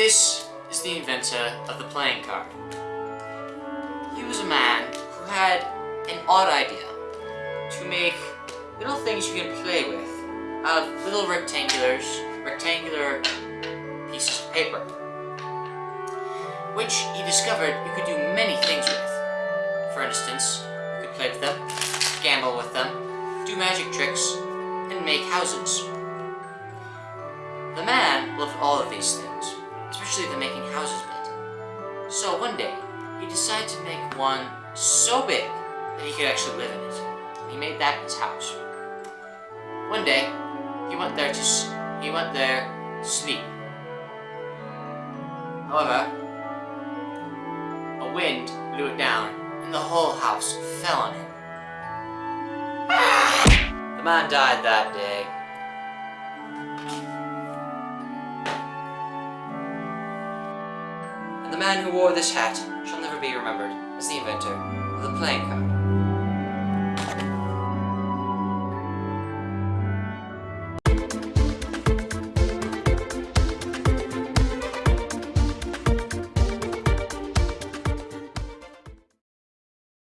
This is the inventor of the playing card. He was a man who had an odd idea to make little things you can play with out of little rectangulars, rectangular pieces of paper, which he discovered you could do many things with. For instance, you could play with them, gamble with them, do magic tricks, and make houses. The man loved all of these things, especially the making houses bit. So one day, he decided to make one so big that he could actually live in it. He made that his house. One day, he went there to he went there to sleep. However, a wind blew it down, and the whole house fell on him. The man died that day. The man who wore this hat shall never be remembered as the inventor of the playing card.